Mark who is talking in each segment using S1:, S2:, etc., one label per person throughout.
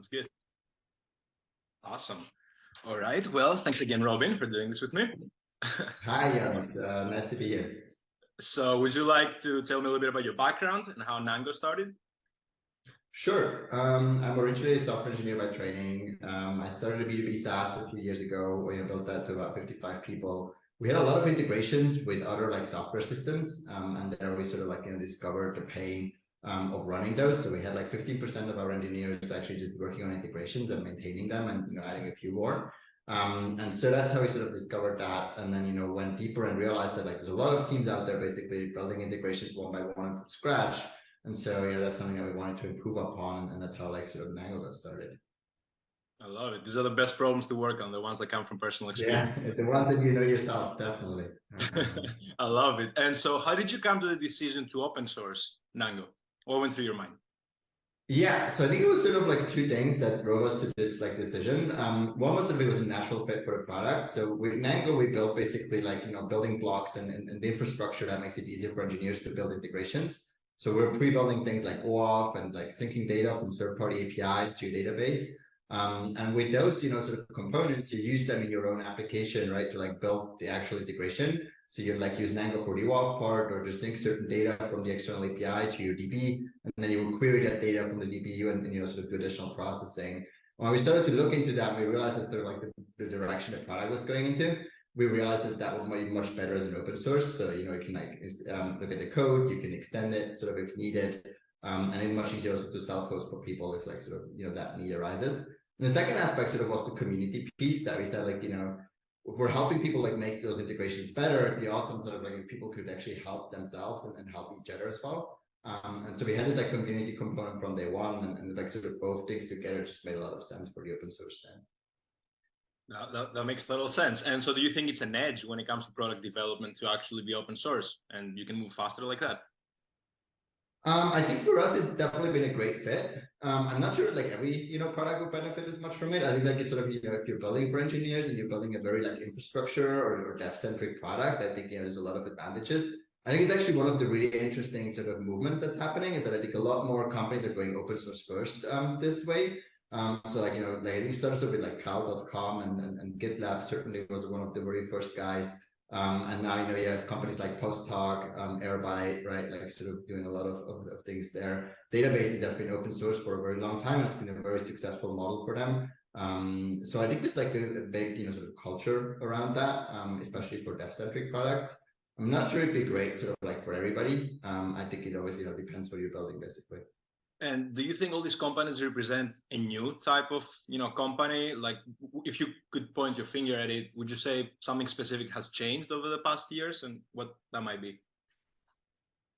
S1: Sounds good. Awesome. All right. Well, thanks again, Robin, for doing this with me.
S2: Hi, Jan. Uh, nice to be here.
S1: So would you like to tell me a little bit about your background and how Nango started?
S2: Sure. Um, I'm originally a software engineer by training. Um, I started a B2B SaaS a few years ago. We built that to about 55 people. We had a lot of integrations with other like software systems. Um, and there we sort of like, you know, discovered the pain um, of running those. So we had like 15% of our engineers actually just working on integrations and maintaining them and, you know, adding a few more. Um, and so that's how we sort of discovered that. And then, you know, went deeper and realized that like there's a lot of teams out there basically building integrations one by one from scratch. And so, you know, that's something that we wanted to improve upon. And that's how like sort of Nango got started.
S1: I love it. These are the best problems to work on, the ones that come from personal experience.
S2: Yeah, the ones that you know yourself, definitely.
S1: I love it. And so how did you come to the decision to open source Nango? What went through your mind?
S2: Yeah, so I think it was sort of like two things that drove us to this like decision. Um, one was that it was a natural fit for the product. So with Nango, we built basically like, you know, building blocks and, and, and the infrastructure that makes it easier for engineers to build integrations. So we're pre-building things like OAuth and like syncing data from third-party APIs to your database. Um, and with those, you know, sort of components, you use them in your own application, right, to like build the actual integration. So you'd like use Nango for the OAuth part or just sync certain data from the external API to your DB, and then you will query that data from the DBU and, and you know, sort of do additional processing. When we started to look into that, we realized that sort of like the, the direction the product was going into. We realized that that would be much better as an open source. So, you know, you can like um, look at the code, you can extend it sort of if needed, um, and it's much easier also to self-host for people if like sort of, you know, that need arises. And the second aspect sort of was the community piece that we said like, you know, if we're helping people like make those integrations better, it'd be awesome sort of like if people could actually help themselves and, and help each other as well. Um, and so we had this like community component from day one and, and like sort of both things together just made a lot of sense for the open source then.
S1: That, that, that, makes total sense. And so do you think it's an edge when it comes to product development to actually be open source and you can move faster like that?
S2: Um, I think for us, it's definitely been a great fit. Um, I'm not sure like every you know product will benefit as much from it. I think like it's sort of you know if you're building for engineers and you're building a very like infrastructure or, or dev centric product, I think you know there's a lot of advantages. I think it's actually one of the really interesting sort of movements that's happening is that I think a lot more companies are going open source first um, this way. Um, so like you know like I think it started with like Cal.com and, and, and GitLab certainly was one of the very first guys um, and now, you know, you have companies like PostHog, um, Airbyte, right? Like sort of doing a lot of, of, of, things there. Databases have been open source for a very long time. It's been a very successful model for them. Um, so I think there's like a, a, big, you know, sort of culture around that, um, especially for dev-centric products. I'm not sure it'd be great sort of like for everybody. Um, I think it always, you know, depends what you're building basically.
S1: And do you think all these companies represent a new type of, you know, company? Like, if you could point your finger at it, would you say something specific has changed over the past years, and what that might be?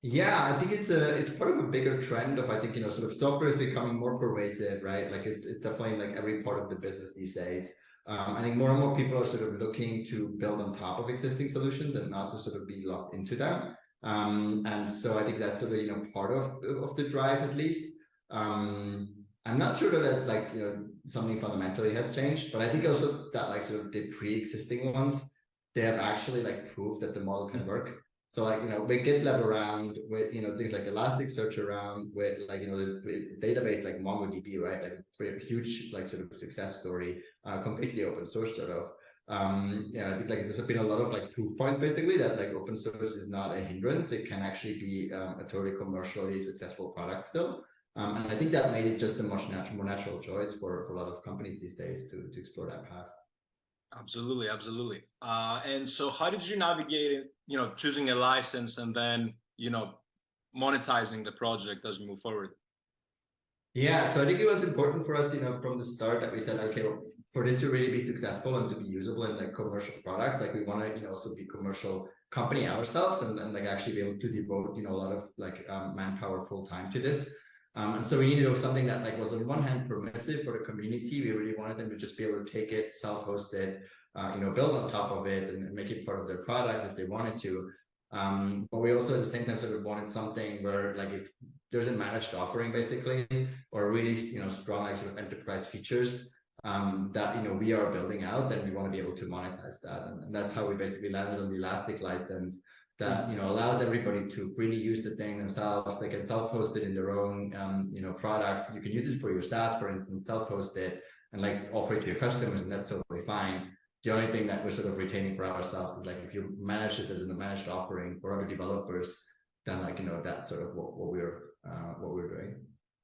S2: Yeah, I think it's a it's part of a bigger trend of I think you know sort of software is becoming more pervasive, right? Like it's it's definitely like every part of the business these days. Um, I think more and more people are sort of looking to build on top of existing solutions and not to sort of be locked into them. Um, and so I think that's sort of, you know, part of, of the drive at least. Um, I'm not sure that like, you know, something fundamentally has changed, but I think also that like sort of the pre-existing ones, they have actually like proved that the model can work. So like, you know, with GitLab around, with, you know, things like Elasticsearch around, with like, you know, the, database like MongoDB, right? Like pretty huge, like sort of success story, uh, completely open source sort of um yeah i think like there's been a lot of like proof points basically that like open source is not a hindrance. It can actually be um, a totally commercially successful product still. Um, and i think that made it just a much natural more natural choice for, for a lot of companies these days to to explore that path.
S1: Absolutely absolutely. Uh and so how did you navigate it you know choosing a license and then you know monetizing the project as we move forward?
S2: Yeah so i think it was important for us you know from the start that we said okay well, for this to really be successful and to be usable in like commercial products, like we want to, you know, also be commercial company ourselves and, and like actually be able to devote, you know, a lot of like um, manpower full time to this. Um, and so we needed something that like was on one hand permissive for the community. We really wanted them to just be able to take it, self-host it, uh, you know, build on top of it and, and, make it part of their products if they wanted to. Um, but we also at the same time sort of wanted something where like if there's a managed offering basically, or really, you know, strong like sort of enterprise features, um, that you know we are building out, then we want to be able to monetize that, and, and, that's how we basically landed on the Elastic license. that you know allows everybody to really use the thing themselves. They can self-host it in their own um, you know products. You can use it for your staff, for instance, self-host it and like offer it to your customers, and that's totally fine. The only thing that we're sort of retaining for ourselves is like if you manage it as a managed offering for other developers, then like you know that's sort of what, what we're uh, what we're doing.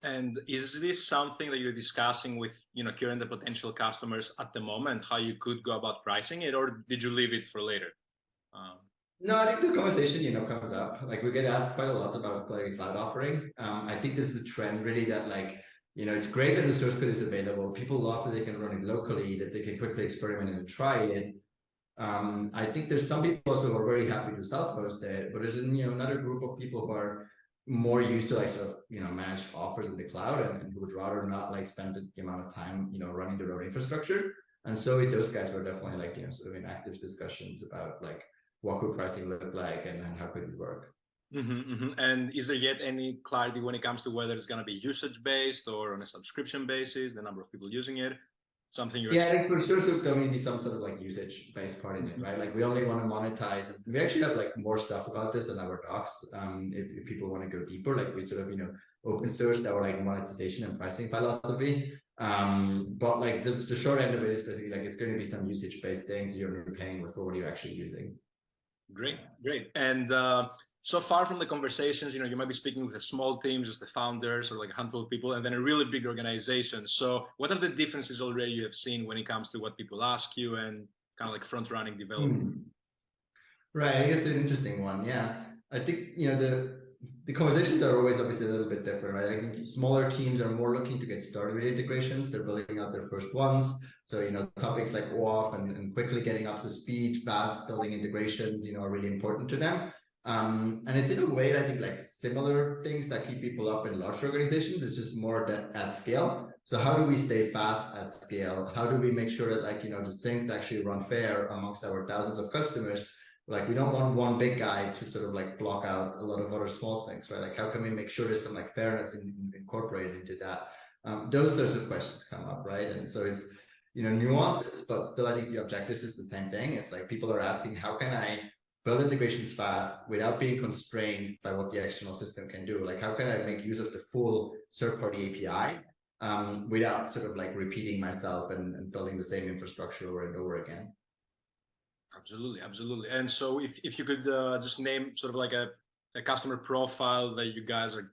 S1: And is this something that you're discussing with you know current and potential customers at the moment? How you could go about pricing it, or did you leave it for later?
S2: Um, no, I think the conversation, you know, comes up. Like we get asked quite a lot about Clarity Cloud offering. Um, I think this is a trend really that like, you know, it's great that the source code is available. People love that they can run it locally, that they can quickly experiment and try it. Um, I think there's some people also who are very happy to self-host it, but there's you know another group of people who are more used to like sort of you know managed offers in the cloud and, and would rather not like spend the amount of time you know running their own infrastructure. And so those guys, we're definitely like you know sort of in active discussions about like what could pricing look like and, and how could it work.
S1: Mm -hmm, mm -hmm. And is there yet any clarity when it comes to whether it's going to be usage based or on a subscription basis, the number of people using it? Something you're
S2: yeah, it's for sure so going to be some sort of like usage based part in it, right? Like we only want to monetize. We actually have like more stuff about this in our docs. Um, if, if people want to go deeper, like we sort of you know open source our like monetization and pricing philosophy. Um, but like the, the short end of it is basically like it's going to be some usage based things you're paying for what you're actually using.
S1: Great, great. And uh, so far from the conversations, you know, you might be speaking with a small team, just the founders or like a handful of people, and then a really big organization. So what are the differences already you have seen when it comes to what people ask you and kind of like front running development? Hmm.
S2: Right, it's an interesting one. Yeah, I think, you know, the the conversations are always obviously a little bit different, right? I think smaller teams are more looking to get started with integrations. They're building out their first ones. So, you know, topics like OAuth and, and quickly getting up to speed, fast building integrations, you know, are really important to them. Um, and it's in a way, that I think like similar things that keep people up in large organizations. It's just more that at scale. So how do we stay fast at scale? How do we make sure that like, you know, the things actually run fair amongst our thousands of customers? like we don't want one big guy to sort of like block out a lot of other small things right like how can we make sure there's some like fairness in, incorporated into that um, those sorts of questions come up right and so it's you know nuances but still i think the objective is the same thing it's like people are asking how can i build integrations fast without being constrained by what the external system can do like how can i make use of the full third-party api um, without sort of like repeating myself and, and building the same infrastructure over and over again
S1: Absolutely, absolutely. And so if, if you could uh, just name sort of like a, a customer profile that you guys are,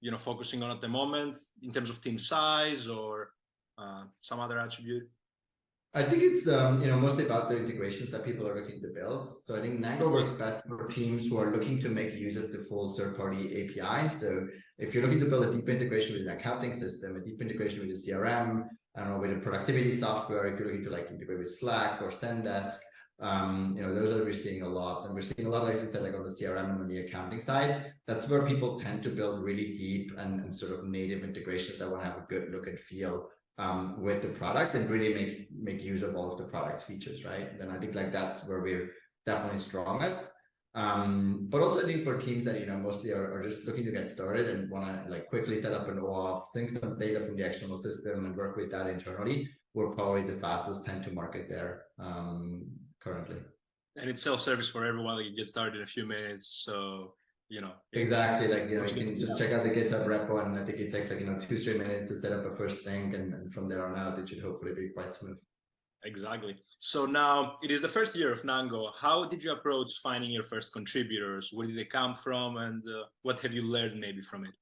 S1: you know, focusing on at the moment in terms of team size or uh, some other attribute?
S2: I think it's um, you know mostly about the integrations that people are looking to build. So I think Nango works best for teams who are looking to make use of the full third-party API. So if you're looking to build a deep integration with an accounting system, a deep integration with a CRM, I don't know, with a productivity software, if you're looking to like integrate with Slack or Zendesk, um, you know, those are we're seeing a lot, and we're seeing a lot, like I said, like on the CRM and on the accounting side. That's where people tend to build really deep and, and sort of native integrations that want to have a good look and feel um, with the product and really makes make use of all of the product's features, right? Then I think like that's where we're definitely strongest. Um, but also I think for teams that you know mostly are, are just looking to get started and want to like quickly set up an OAuth, sync some data from the external system and work with that internally, we're probably the fastest time to market there. Um, currently.
S1: And it's self-service for everyone. Like you get started in a few minutes. So, you know.
S2: Exactly. Like, you know, you can just check out the GitHub repo and I think it takes like, you know, two, three minutes to set up a first sync. And, and from there on out, it should hopefully be quite smooth.
S1: Exactly. So now it is the first year of Nango. How did you approach finding your first contributors? Where did they come from? And uh, what have you learned maybe from it?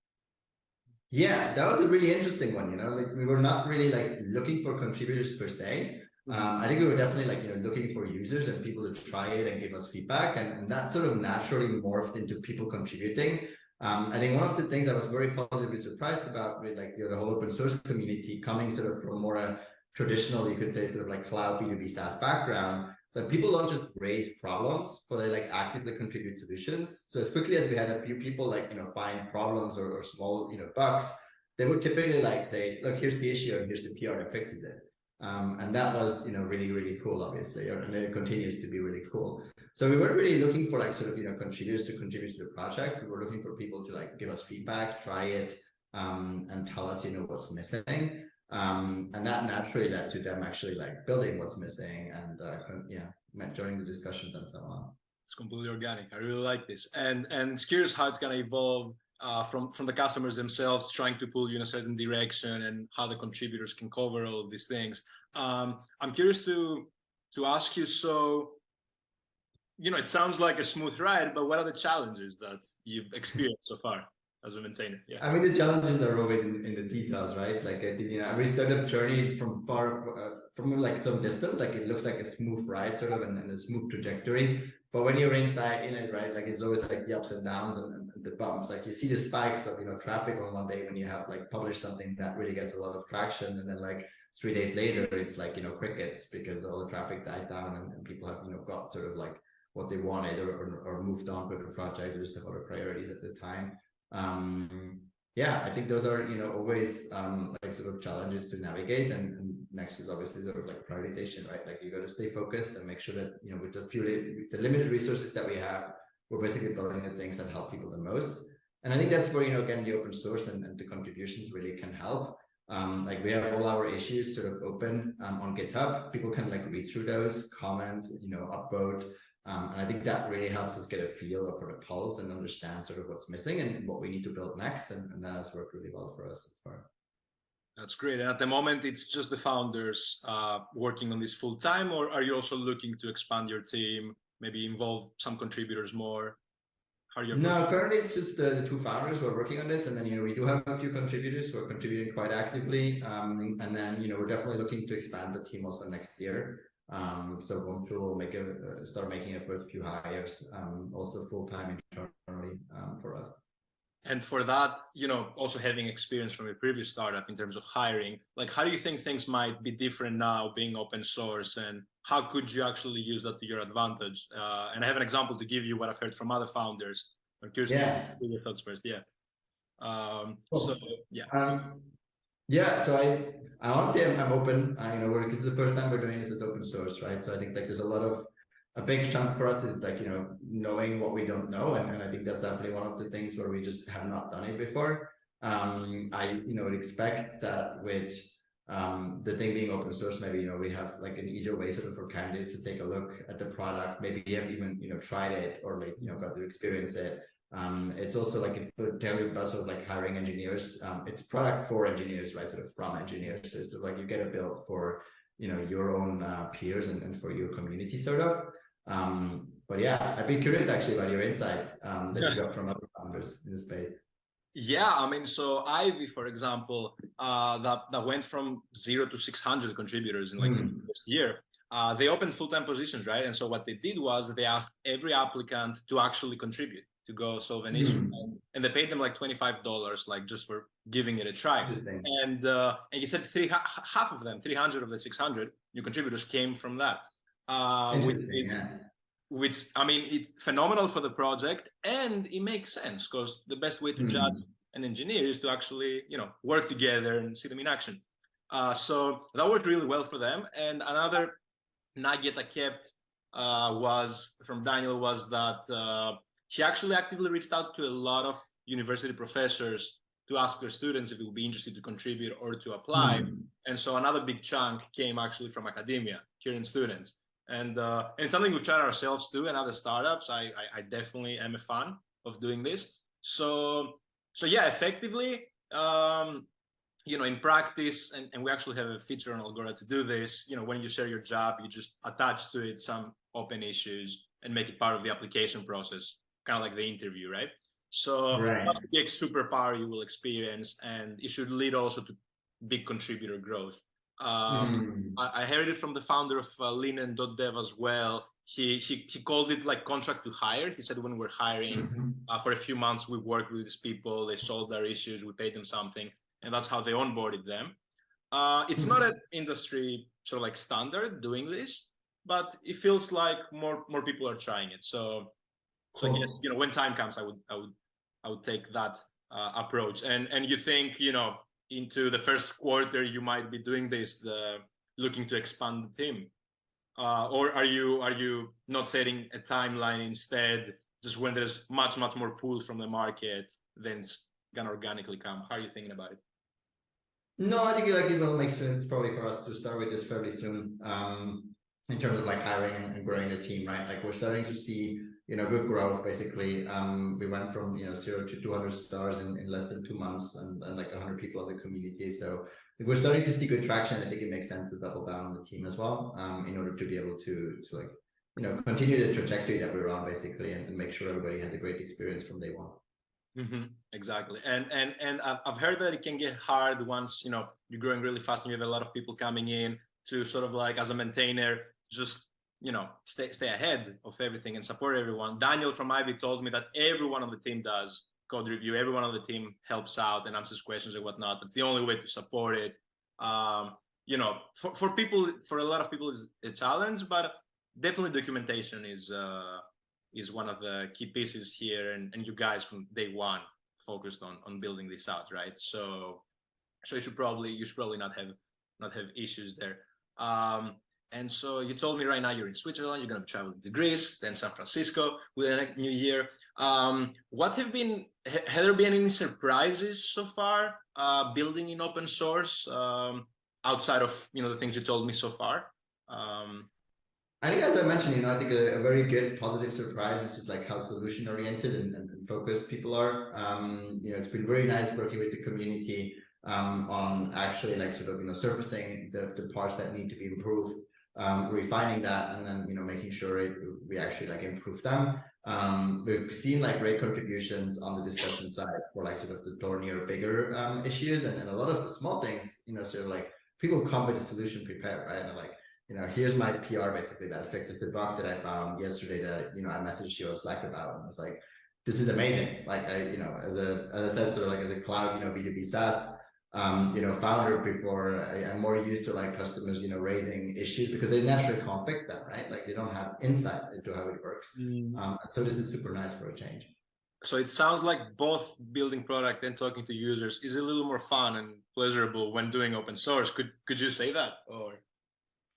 S2: Yeah, that was a really interesting one. You know, like we were not really like looking for contributors per se. Um, I think we were definitely like, you know, looking for users and people to try it and give us feedback. And, and that sort of naturally morphed into people contributing. Um, I think one of the things I was very positively surprised about with like you know, the whole open source community coming sort of from more a traditional, you could say sort of like cloud B2B SaaS background. So people don't just raise problems, but they like actively contribute solutions. So as quickly as we had a few people like, you know, find problems or, or small, you know, bugs, they would typically like say, look, here's the issue and here's the PR that fixes it. Um, and that was, you know, really, really cool, obviously, and it continues to be really cool. So we weren't really looking for like sort of, you know, contributors to contribute to the project. We were looking for people to like give us feedback, try it, um, and tell us, you know, what's missing. Um, and that naturally led to them actually like building what's missing and, uh, yeah, joining the discussions and so on.
S1: It's completely organic. I really like this, and and it's curious how it's gonna evolve uh, from from the customers themselves trying to pull you in a certain direction and how the contributors can cover all these things. Um, I'm curious to to ask you. So, you know, it sounds like a smooth ride, but what are the challenges that you've experienced so far as a maintainer? Yeah.
S2: I mean, the challenges are always in, in the details, right? Like you know, every startup journey from far uh, from like some distance, like it looks like a smooth ride, sort of, and, and a smooth trajectory. But when you're inside in it, right, like it's always like the ups and downs and, the bumps. Like you see the spikes of you know traffic on one day when you have like published something that really gets a lot of traction, and then like three days later it's like you know crickets because all the traffic died down and, and people have you know got sort of like what they wanted or, or, or moved on with the project or just have other priorities at the time. Um, yeah, I think those are, you know, always um, like sort of challenges to navigate. And, and, next is obviously sort of like prioritization, right? Like you got to stay focused and make sure that, you know, with the few, the limited resources that we have, we're basically building the things that help people the most. And I think that's where, you know, again, the open source and, and the contributions really can help. Um, like we have all our issues sort of open um, on GitHub. People can like read through those, comment, you know, upvote, um, and I think that really helps us get a feel for the pulse and understand sort of what's missing and what we need to build next. And, and that has worked really well for us so far.
S1: That's great. And at the moment, it's just the founders uh, working on this full time, or are you also looking to expand your team, maybe involve some contributors more?
S2: How are you? No, currently it's just the, the, two founders who are working on this, and then you know we do have a few contributors who are contributing quite actively, um, and then you know we're definitely looking to expand the team also next year. Um, so going through will make a uh, start making a first few hires, um, also full time internally um, for us.
S1: And for that, you know, also having experience from a previous startup in terms of hiring, like how do you think things might be different now being open source and how could you actually use that to your advantage? Uh, and I have an example to give you what I've heard from other founders. I'm curious yeah. to your thoughts first. Yeah. Um, cool. So yeah.
S2: Um, yeah. So I I honestly am I'm open. I, you know, is the first time we're doing this as open source, right? So I think like there's a lot of a big chunk for us is like you know knowing what we don't know, and, and I think that's definitely one of the things where we just have not done it before. Um, I you know would expect that with um, the thing being open source, maybe you know we have like an easier way sort of for candidates to take a look at the product. Maybe you have even you know tried it or like you know got to experience it. Um, it's also like if you tell you about sort of like hiring engineers, um, it's product for engineers, right? Sort of from engineers. So it's sort of like you get a build for you know your own uh, peers and, and for your community sort of. Um, but yeah, I'd be curious actually about your insights um, that yeah. you got from other founders in the space.
S1: Yeah, I mean, so Ivy, for example, uh, that that went from zero to 600 contributors in like mm. the hmm. first year. Uh, they opened full-time positions, right? And so what they did was they asked every applicant to actually contribute to go solve an issue, mm. and, and, they paid them like twenty-five dollars, like just for giving it a try. And uh, and he said three half of them, three hundred of the six hundred new contributors came from that. Uh, which, is, yeah. which I mean, it's phenomenal for the project, and it makes sense because the best way to mm. judge an engineer is to actually, you know, work together and see them in action. Uh, so that worked really well for them. And another nugget I kept uh, was from Daniel was that uh, he actually actively reached out to a lot of university professors to ask their students if they would be interested to contribute or to apply. Mm -hmm. And so another big chunk came actually from academia, Korean students. And, uh, and something we've tried ourselves too and other startups. I, I, I, definitely am a fan of doing this. So, so yeah, effectively, um, you know, in practice, and, and we actually have a feature on Algora to do this, you know, when you share your job, you just attach to it some open issues and make it part of the application process kind of like the interview, right? So right. that's a big superpower you will experience, and it should lead also to big contributor growth. Um, mm. I, I, heard it from the founder of uh, Linen.dev as well. He, he he called it like contract to hire. He said when we're hiring mm -hmm. uh, for a few months, we worked with these people, they solved their issues, we paid them something, and that's how they onboarded them. Uh, it's mm -hmm. not an industry sort of like standard doing this, but it feels like more more people are trying it. So so I guess you know when time comes, I would I would I would take that uh, approach. And and you think you know into the first quarter you might be doing this, the looking to expand the team, uh, or are you are you not setting a timeline instead? Just when there's much much more pull from the market, then it's gonna organically come. How are you thinking about it?
S2: No, I think like it will make sense probably for us to start with this fairly soon. Um, in terms of like hiring and growing the team, right? Like we're starting to see you know good growth basically. Um we went from you know zero to 200 stars in, in less than two months and, and like 100 people in the community. So we're starting to see good traction. I think it makes sense to double down on the team as well um in order to be able to to like you know continue the trajectory that we're on basically and, and make sure everybody has a great experience from day one.
S1: Mm-hmm. Exactly, and and and I've heard that it can get hard once you know you're growing really fast and you have a lot of people coming in to sort of like as a maintainer just you know stay stay ahead of everything and support everyone. Daniel from Ivy told me that everyone on the team does code review. Everyone on the team helps out and answers questions and whatnot. That's the only way to support it. Um, you know, for for people, for a lot of people, it's a challenge, but definitely documentation is. Uh, is one of the key pieces here and, and you guys from day one focused on on building this out right so so you should probably you should probably not have not have issues there um and so you told me right now you're in Switzerland, you're going to travel to Greece, then San Francisco with the new year. Um, what have been, have there been any surprises so far uh, building in open source um, outside of, you know, the things you told me so far? Um,
S2: I think, as I mentioned, you know, I think a, a, very good positive surprise is just like how solution oriented and, and, focused people are. Um, you know, it's been very nice working with the community um, on actually like sort of, you know, surfacing the, the parts that need to be improved, um, refining that, and then, you know, making sure it, we actually like improve them. Um, we've seen like great contributions on the discussion side for like sort of the thornier, bigger um, issues and, and a lot of the small things, you know, sort of like people come with a solution prepared, right? And like, you know, here's my PR basically that fixes the bug that I found yesterday that, you know, I messaged you on Slack about and I was like, this is amazing. Like I, you know, as a, as I said, sort of like as a cloud, you know, B2B SaaS, um, you know, founder before I, am more used to like customers, you know, raising issues because they naturally can't fix them, right? Like they don't have insight into how it works. Mm. Um, so this is super nice for a change.
S1: So it sounds like both building product and talking to users is a little more fun and pleasurable when doing open source. Could could you say that or?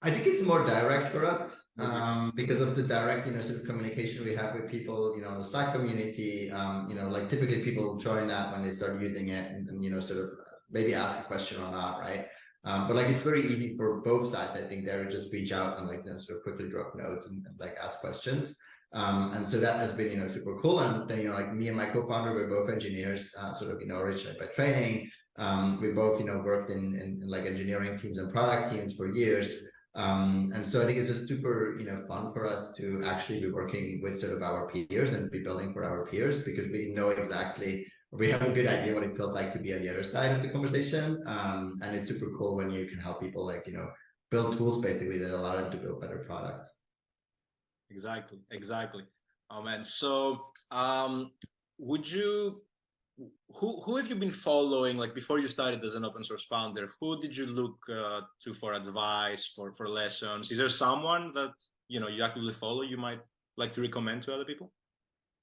S2: I think it's more direct for us um, because of the direct, you know, sort of communication we have with people, you know, the Slack community, um, you know, like typically people join that when they start using it and, and you know, sort of maybe ask a question or not, right? Um, but like it's very easy for both sides, I think, there to just reach out and like you know, sort of quickly drop notes and, and like ask questions. Um, and so that has been, you know, super cool. And then, you know, like me and my co-founder, we're both engineers, uh, sort of, you know, originally by training. Um, we both, you know, worked in, in, in, like engineering teams and product teams for years. Um, and so I think it's just super, you know, fun for us to actually be working with sort of our peers and be building for our peers because we know exactly, we have a good idea what it feels like to be on the other side of the conversation. Um, and it's super cool when you can help people like, you know, build tools basically that allow them to build better products.
S1: Exactly, exactly. Oh man, so um, would you who who have you been following like before you started as an open source founder who did you look uh, to for advice for for lessons is there someone that you know you actively follow you might like to recommend to other people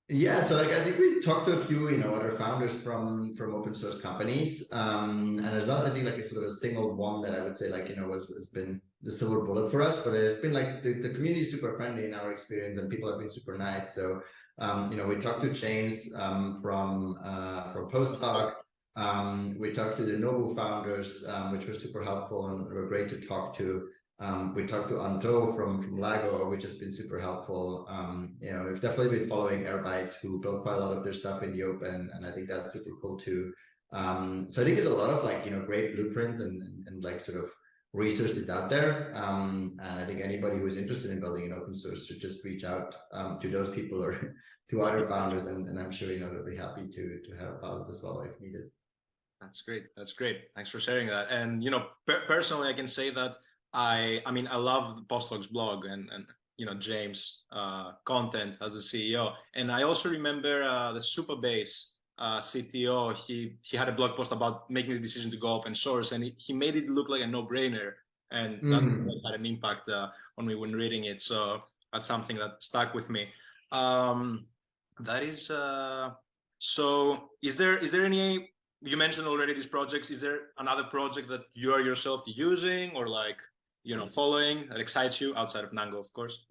S2: yeah so like i think we talked to a few you know other founders from from open source companies um and there's not i think like a sort of a single one that i would say like you know was has been the silver bullet for us but it's been like the, the community is super friendly in our experience and people have been super nice so um, you know, we talked to James um, from uh, from PostHog. Um, we talked to the Novu founders, um, which was super helpful and were great to talk to. Um, we talked to Anh-Tho from from Lago, which has been super helpful. Um, you know, we've definitely been following Airbyte, who built quite a lot of their stuff in the open, and I think that's super cool too. so I think there's a lot of like you know great blueprints and, and, and like sort of research that's out there. Um, and I think anybody who is interested in building an open source should just reach out um, to those people or to other founders. And, and, I'm sure, you know, they'll be happy to, to help out as well if needed.
S1: That's great. That's great. Thanks for sharing that. And, you know, per personally, I can say that I, I mean, I love the PostHog's blog and, and, you know, James uh, content as the CEO. And I also remember uh, the Supabase uh, CTO, he he had a blog post about making the decision to go open source, and he, he made it look like a no-brainer, and that mm. had an impact uh, on me when reading it. So that's something that stuck with me. Um, that is uh, so. Is there is there any? You mentioned already these projects. Is there another project that you are yourself using or like you know following that excites you outside of Nango, of course?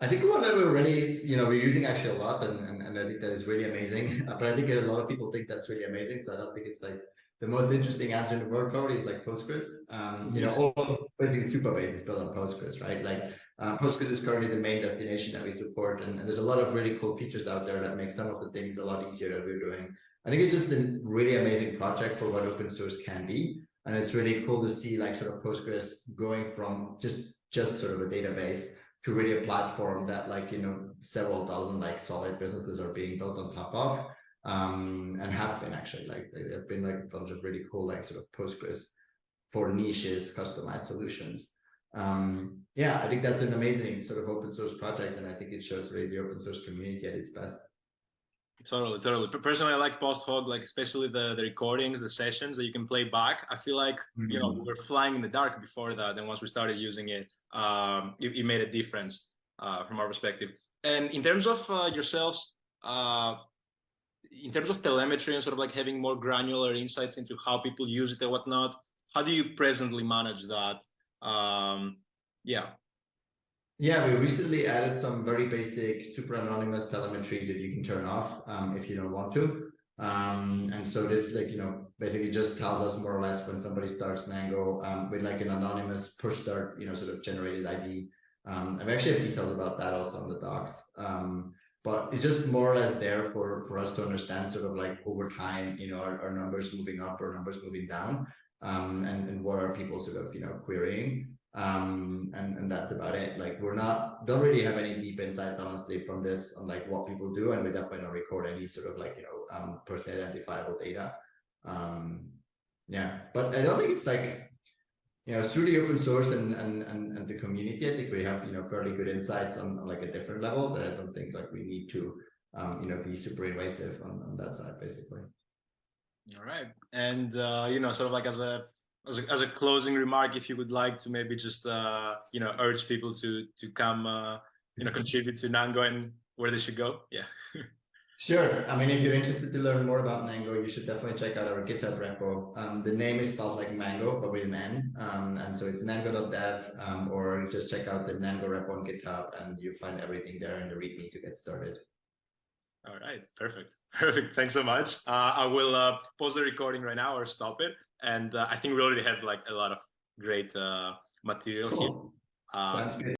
S2: I think one that we're really, you know, we're using actually a lot, and, and, and I think that is really amazing. but I think a lot of people think that's really amazing, so I don't think it's like the most interesting answer in the world probably is like Postgres. Um, you know, all basically Supabase is built on Postgres, right? Like Uh, Postgres is currently the main destination that we support, and, and there's a lot of really cool features out there that make some of the things a lot easier that we're doing. I think it's just a really amazing project for what open source can be, and it's really cool to see like sort of Postgres going from just just sort of a database to really a platform that like you know several dozen like solid businesses are being built on top of um and have been actually. Like there have been like a bunch of really cool like sort of postgres for niches customized solutions. Um yeah i think that's an amazing sort of open source project and i think it shows really the open source community at its best
S1: Totally, totally. Personally, I like PostHog, like especially the the recordings, the sessions that you can play back. I feel like you know we were flying in the dark before that, and once we started using it, um, it, it made a difference uh, from our perspective. And in terms of uh, yourselves, uh, in terms of telemetry and sort of like having more granular insights into how people use it and whatnot, how do you presently manage that? Um, yeah.
S2: Yeah, we recently added some very basic super anonymous telemetry that you can turn off um, if you don't want to. Um, and so this like, you know, basically just tells us more or less when somebody starts Nango um, with like an anonymous push start, you know, sort of generated ID. Um, I've actually have details about that also on the docs. Um, but it's just more or less there for, for us to understand sort of like over time, you know, our, our numbers moving up or numbers moving down um, and, and what are people sort of, you know, querying um and and that's about it. Like we're not don't really have any deep insights honestly from this on like what people do and we definitely don't record any sort of like you know um personally identifiable data. Um yeah but i don't think it's like you know through the open source and and and, and the community. I think we have you know fairly good insights on, on like a different level that i don't think like we need to um you know be super invasive on, on that side basically.
S1: All right. And uh you know sort of like as a as a, as a closing remark, if you would like to maybe just uh, you know urge people to to come uh, you know contribute to Nango and where they should go. Yeah.
S2: Sure. I mean, if you're interested to learn more about Nango, you should definitely check out our GitHub repo. Um, the name is spelled like mango, but with an N. Um, and so it's nango.dev, um, or just check out the Nango repo on GitHub and you find everything there in the README to get started.
S1: All right. Perfect. Perfect. Thanks so much. Uh, I will uh, pause the recording right now or stop it and uh, I think we already have like a lot of great uh, material
S2: Cool.
S1: here. Uh,
S2: Sounds good.